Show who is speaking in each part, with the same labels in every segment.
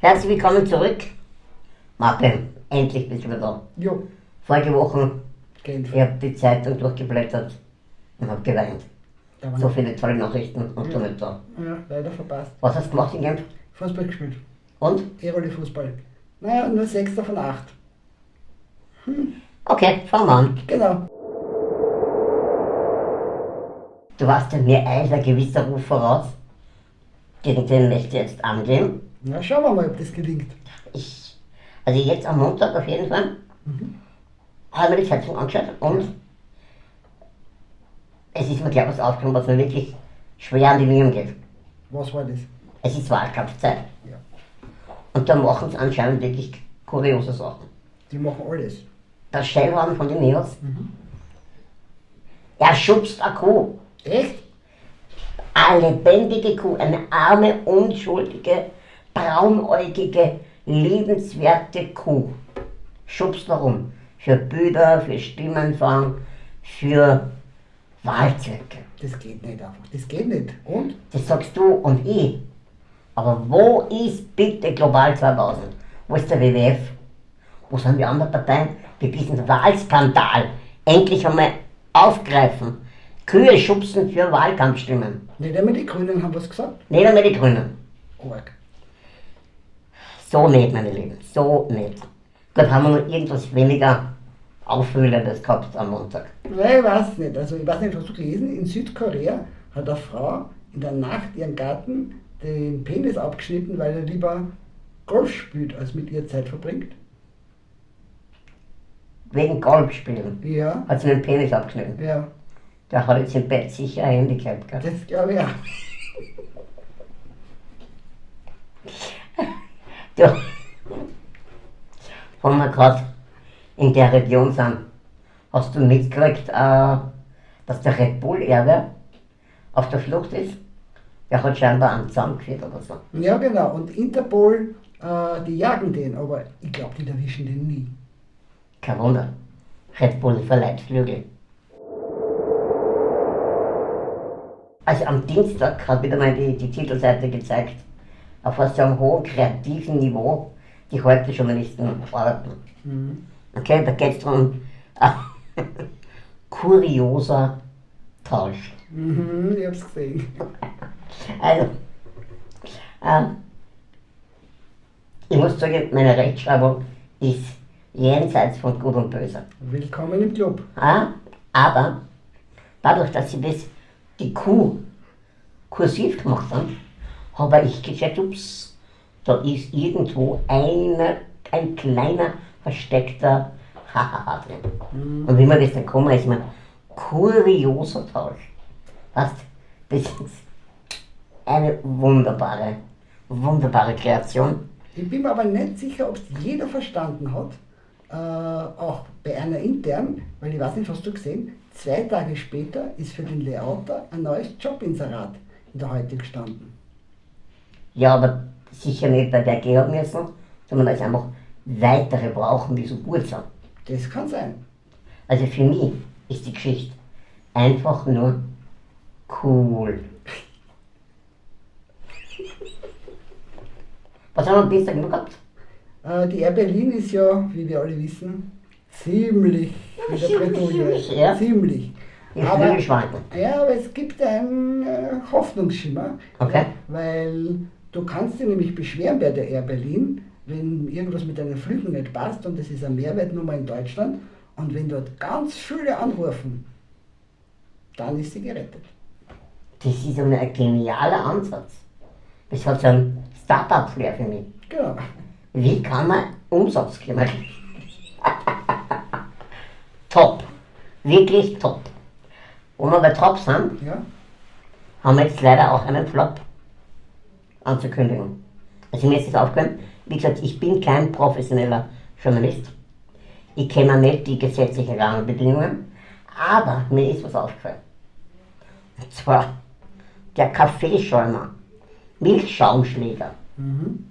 Speaker 1: Herzlich willkommen zurück. Martin, endlich bist du wieder da.
Speaker 2: Jo,
Speaker 1: Vorige Woche,
Speaker 2: Genf.
Speaker 1: ich habe die Zeitung durchgeblättert und habe geweint. So viele tolle Nachrichten und du nicht da.
Speaker 2: Ja, leider verpasst.
Speaker 1: Was hast du gemacht in Genf?
Speaker 2: Fußball gespielt.
Speaker 1: Und?
Speaker 2: E-Rolle Fußball. Naja, nur Sechster von acht.
Speaker 1: Okay, fangen wir an.
Speaker 2: Genau.
Speaker 1: Du warst ja mir ein gewisser Ruf voraus. Gegen den möchte ich jetzt angehen.
Speaker 2: Na, schauen wir mal, ob das gelingt.
Speaker 1: Ich, also jetzt am Montag auf jeden Fall, habe mir die Zeitung angeschaut und es ist mir gleich was aufgekommen, was mir wirklich schwer an die Nieren geht.
Speaker 2: Was war das?
Speaker 1: Es ist Wahlkampfzeit.
Speaker 2: Ja.
Speaker 1: Und da machen sie anscheinend wirklich kuriose Sachen.
Speaker 2: Die machen alles.
Speaker 1: Der Schellhorn von den Mädels, er schubst eine Kuh.
Speaker 2: Echt?
Speaker 1: Eine lebendige Kuh, eine arme, unschuldige, braunäugige, liebenswerte Kuh. Schubst warum? Für Bilder, für Stimmenfang, für Wahlzwecke.
Speaker 2: Das geht nicht einfach. Das geht nicht. Und?
Speaker 1: Das sagst du und ich. Aber wo ist bitte Global 2000? Wo ist der WWF? Wo sind die anderen Parteien, die diesen Wahlskandal endlich einmal aufgreifen? Kühe schubsen für Wahlkampfstimmen.
Speaker 2: Nicht einmal die Grünen haben was gesagt.
Speaker 1: Nicht einmal die Grünen.
Speaker 2: Org.
Speaker 1: So nicht, meine Lieben, so nicht. Gut, haben wir noch irgendwas weniger Aufwühlendes gehabt am Montag.
Speaker 2: Nein, ich weiß nicht. Also, ich weiß nicht, hast du gelesen? In Südkorea hat eine Frau in der Nacht ihren Garten den Penis abgeschnitten, weil er lieber Golf spielt, als mit ihr Zeit verbringt.
Speaker 1: Wegen Golfspielen
Speaker 2: Ja.
Speaker 1: hat sie den Penis abgeschnitten.
Speaker 2: Ja,
Speaker 1: Der hat jetzt im Bett sicher ein Handicap gehabt.
Speaker 2: das glaube ich auch.
Speaker 1: Du, wo wir gerade in der Region sind, hast du mitgekriegt, äh, dass der Red Bull-Erbe auf der Flucht ist? Der hat scheinbar einen zusammengeführt oder so.
Speaker 2: Ja, genau. Und Interpol, äh, die jagen den, aber ich glaube, die erwischen den nie.
Speaker 1: Kein Wunder. Red Bull verleiht Flügel. Also am Dienstag hat wieder mal die, die Titelseite gezeigt, auf was einem hohen kreativen Niveau die heute Journalisten arbeiten. Okay, da geht es darum, äh, kurioser Tausch.
Speaker 2: Mhm, ich hab's gesehen.
Speaker 1: Also, äh, ich muss sagen, meine Rechtschreibung ist jenseits von Gut und Böse.
Speaker 2: Willkommen im Club.
Speaker 1: Ja, aber dadurch, dass sie das, die Kuh kursiv gemacht haben, habe ich gecheckt, ups, da ist irgendwo eine, ein kleiner versteckter Hahaha drin. Und wie man das dann kommen, ist man kurioser Tausch. Weißt, das ist eine wunderbare, wunderbare Kreation.
Speaker 2: Ich bin mir aber nicht sicher, ob es jeder verstanden hat. Äh, auch bei einer intern, weil ich weiß nicht, hast du gesehen, zwei Tage später ist für den Layouter ein neues Jobinserat in der Heute gestanden.
Speaker 1: Ja, aber sicher nicht bei der Georg müssen, sondern weil es einfach weitere brauchen, die so gut sind.
Speaker 2: Das kann sein.
Speaker 1: Also für mich ist die Geschichte einfach nur cool. Was haben wir am Dienstag noch gehabt?
Speaker 2: Äh, die Air Berlin ist ja, wie wir alle wissen, ziemlich in der Bretouille.
Speaker 1: ziemlich, ja.
Speaker 2: Ziemlich.
Speaker 1: Ich
Speaker 2: Aber-. Ja, aber es gibt einen äh, Hoffnungsschimmer.
Speaker 1: Okay.
Speaker 2: Weil du kannst dich nämlich beschweren bei der Air Berlin, wenn irgendwas mit deinen Flügen nicht passt und das ist eine Mehrwertnummer in Deutschland und wenn dort ganz viele anrufen, dann ist sie gerettet.
Speaker 1: Das ist einmal ein genialer Ansatz. Das hat so einen Startup-Flair für mich.
Speaker 2: Genau.
Speaker 1: Wie kann man Umsatz generieren? top. Wirklich top. Wo wir bei top sind,
Speaker 2: Ja?
Speaker 1: haben wir jetzt leider auch einen Flop anzukündigen. Also mir ist es aufgefallen, wie gesagt, ich bin kein professioneller Journalist. Ich kenne nicht die gesetzlichen Rahmenbedingungen, aber mir ist was aufgefallen. Und zwar der Kaffeeschäumer, Milchschaumschläger.
Speaker 2: Mhm.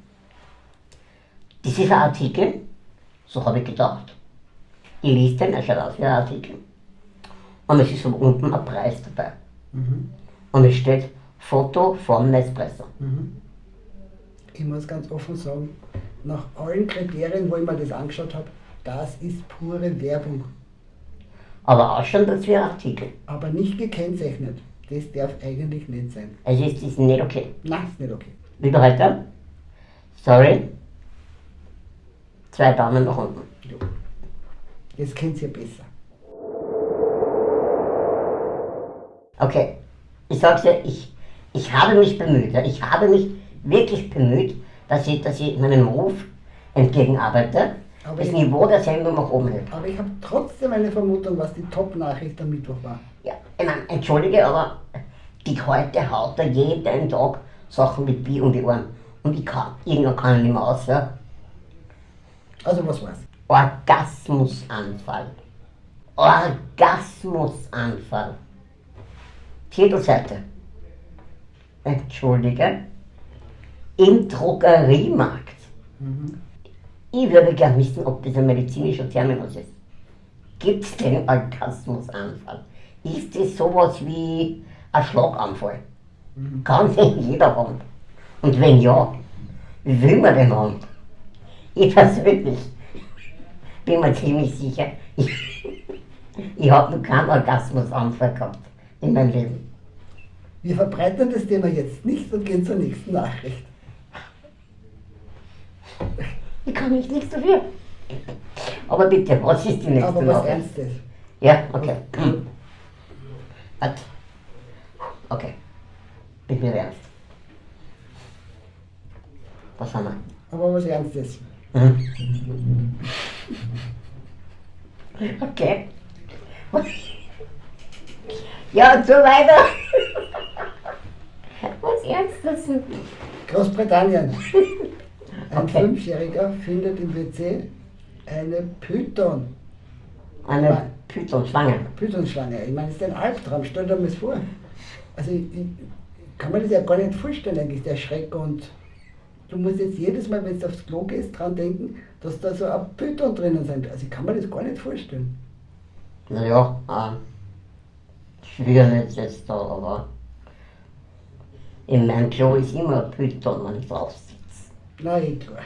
Speaker 1: Das ist ein Artikel, so habe ich gedacht. Ich lese den, er schaut aus wie ein Artikel. Und es ist von unten ein Preis dabei.
Speaker 2: Mhm.
Speaker 1: Und es steht Foto vom Nespresso.
Speaker 2: Mhm. Ich muss ganz offen sagen, nach allen Kriterien, wo ich mir das angeschaut habe, das ist pure Werbung.
Speaker 1: Aber auch schon dazu ein Artikel.
Speaker 2: Aber nicht gekennzeichnet. Das darf eigentlich nicht sein.
Speaker 1: Also ist das nicht okay.
Speaker 2: Nein, ist nicht okay.
Speaker 1: Wieder heute? Sorry. Zwei Daumen nach unten.
Speaker 2: Jo. Jetzt kennt ihr besser.
Speaker 1: Okay. Ich sag's dir, ich, ich habe mich bemüht. ja. Ich habe mich wirklich bemüht, dass ich, dass ich meinem Ruf entgegenarbeite.
Speaker 2: Aber
Speaker 1: das
Speaker 2: ich-
Speaker 1: Niveau der Sendung nach oben hält.
Speaker 2: Aber ich habe trotzdem eine Vermutung, was die Top-Nachricht am Mittwoch war.
Speaker 1: Ja, ich meine, entschuldige, aber die heute haut da jeden Tag Sachen mit Bier um die Ohren. Und ich kann, irgendwann kann ich nicht mehr aus, ja.
Speaker 2: Also was war's?
Speaker 1: Orgasmusanfall. Orgasmusanfall. Titelseite. Entschuldige. Im Drogeriemarkt. Ich würde gern wissen, ob das ein medizinischer Terminus ist. Gibt es den Orgasmusanfall? Ist das sowas wie ein Schlaganfall? Kann den jeder haben? Und wenn ja, wie will man den haben? Ich persönlich bin mir ziemlich sicher, ich, ich habe noch keinen Orgasmusanfall gehabt in meinem Leben.
Speaker 2: Wir verbreitern das Thema jetzt nicht und gehen zur nächsten Nachricht.
Speaker 1: Ich kann mich nichts dafür. Aber bitte, was ist die nächste
Speaker 2: Aber was
Speaker 1: Nachricht?
Speaker 2: Ernstes.
Speaker 1: Ja, okay. Warte. Okay. Bin mir ernst. Was haben wir?
Speaker 2: Aber was Ernstes.
Speaker 1: Mhm. Okay. Ja, und so weiter. Was Ernstes?
Speaker 2: Großbritannien. Ein
Speaker 1: Okay.
Speaker 2: Fünfjähriger findet im WC eine Python.
Speaker 1: Eine Python-Schlange.
Speaker 2: Pythonschlange. Ich meine, das ist ein Albtraum. Stell dir das vor. Also ich, ich kann mir das ja gar nicht vorstellen, eigentlich, der Schreck. Und du musst jetzt jedes Mal, wenn du aufs Klo gehst, dran denken, dass da so ein Python drinnen sind. Also ich kann mir das gar nicht vorstellen.
Speaker 1: Naja, ähm, schwierig jetzt da, aber in meinem Klo ist immer ein Python, wenn ich drauf
Speaker 2: eh klar.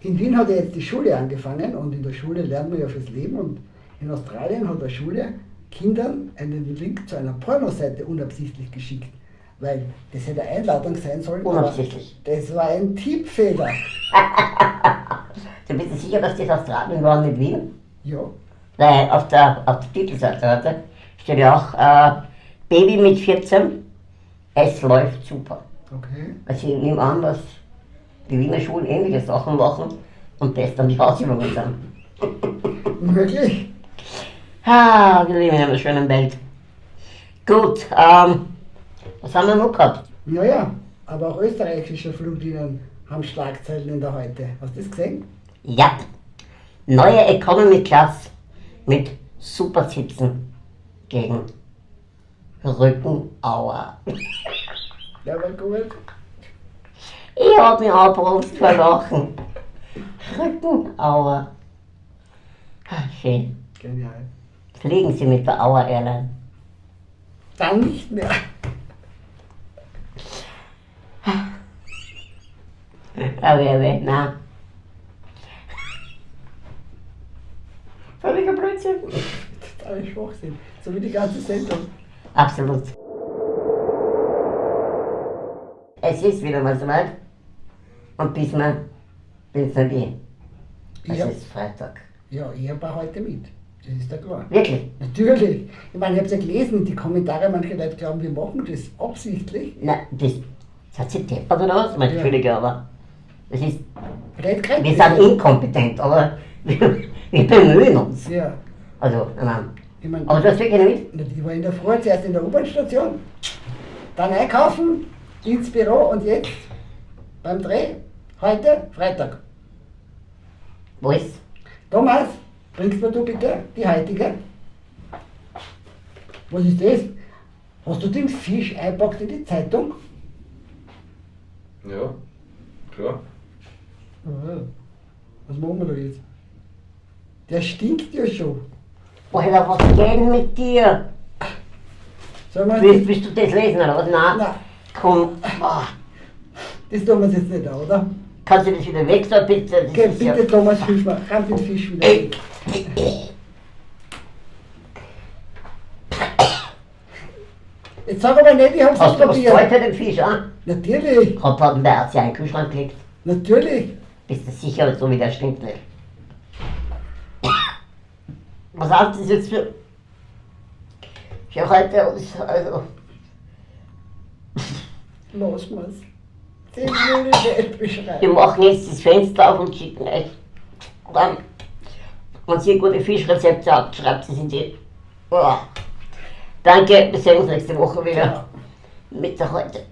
Speaker 2: In Wien hat er jetzt die Schule angefangen und in der Schule lernt man ja fürs Leben und in Australien hat eine Schule Kindern einen Link zu einer Pornoseite unabsichtlich geschickt, weil das hätte eine Einladung sein sollen.
Speaker 1: Unabsichtlich.
Speaker 2: Das war ein Tippfehler.
Speaker 1: Du bist sicher, dass das Australien war, nicht Wien?
Speaker 2: Ja,
Speaker 1: Weil auf der, auf der Titelseite warte, steht ja auch, äh, Baby mit 14, es läuft super.
Speaker 2: okay.
Speaker 1: Also ich nehme an, dass die Wiener Schulen ähnliche Sachen machen und das dann die Hausübungen sind.
Speaker 2: Möglich.
Speaker 1: Ah, wir leben in einer schönen Welt. Gut, ähm, was haben wir noch gehabt?
Speaker 2: Ja, ja, aber auch österreichische Fluglinien haben Schlagzeilen in der Heute. Hast du das gesehen?
Speaker 1: Ja, neue Economy Class mit Supersitzen gegen Rückenauer.
Speaker 2: Der war gut.
Speaker 1: Ich hab mich abbrust vor Lachen. Rückenauer. Ah, Schön.
Speaker 2: Genial.
Speaker 1: Fliegen Sie mit der Auer Airline.
Speaker 2: Dann nicht mehr.
Speaker 1: Aber aber, na. Völliger Blödsinn.
Speaker 2: Totaler Schwachsinn. So wie die ganze Sendung.
Speaker 1: Absolut. Es ist wieder mal soweit. Und diesmal bin es nicht ich. Es ist Freitag.
Speaker 2: Ja, ich habe auch heute mit. Das ist ja klar.
Speaker 1: Wirklich?
Speaker 2: Natürlich. Ich meine, ich habe es ja gelesen, die Kommentare, manche Leute glauben, wir machen das absichtlich.
Speaker 1: Na, das, das hat sie deppert oder was? Mein
Speaker 2: Ja.
Speaker 1: Entschuldige, aber das ist, wir sind inkompetent, aber wir, wir bemühen uns.
Speaker 2: Ja.
Speaker 1: Also, nein.
Speaker 2: Ich meine,
Speaker 1: Aber du hast wirklich nicht
Speaker 2: ich war in der Früh zuerst in der U-Bahn-Station, dann einkaufen, ins Büro und jetzt beim Dreh, heute Freitag.
Speaker 1: Wo ist?
Speaker 2: Thomas, bringst mir du bitte die heutige? Was ist das? Hast du den Fisch einpackt in die Zeitung?
Speaker 3: Ja, klar.
Speaker 2: Was machen wir da jetzt? Der stinkt ja schon.
Speaker 1: Alter, was geht denn mit dir? Willst, willst du das lesen oder was? Nein.
Speaker 2: Nein,
Speaker 1: Komm. Ah,
Speaker 2: das tun wir uns jetzt nicht an, oder?
Speaker 1: kannst du das wieder weg, da bitte? Das
Speaker 2: Okay,
Speaker 1: ist ja-
Speaker 2: bitte Thomas Fischmann, ran den Fisch wieder weg. Jetzt sag aber nicht, ich hab's
Speaker 1: Hast
Speaker 2: nicht
Speaker 1: du was
Speaker 2: probiert.
Speaker 1: Zeug für den Fisch, ah?
Speaker 2: Natürlich,
Speaker 1: Hat hat der Arzt ja in den Kühlschrank gelegt.
Speaker 2: natürlich.
Speaker 1: Bist du sicher, so wie der stinkt nicht? Was hast du das jetzt für. für heute aus? Also.
Speaker 2: Los mal's. Den will ich nicht
Speaker 1: Wir
Speaker 2: beschreiben.
Speaker 1: machen jetzt das Fenster auf und schicken euch. Dann, wenn ihr gute Fischrezepte habt, schreibt sie in die. Oh. Danke, wir sehen uns nächste Woche wieder
Speaker 2: Ja.
Speaker 1: mit der heute.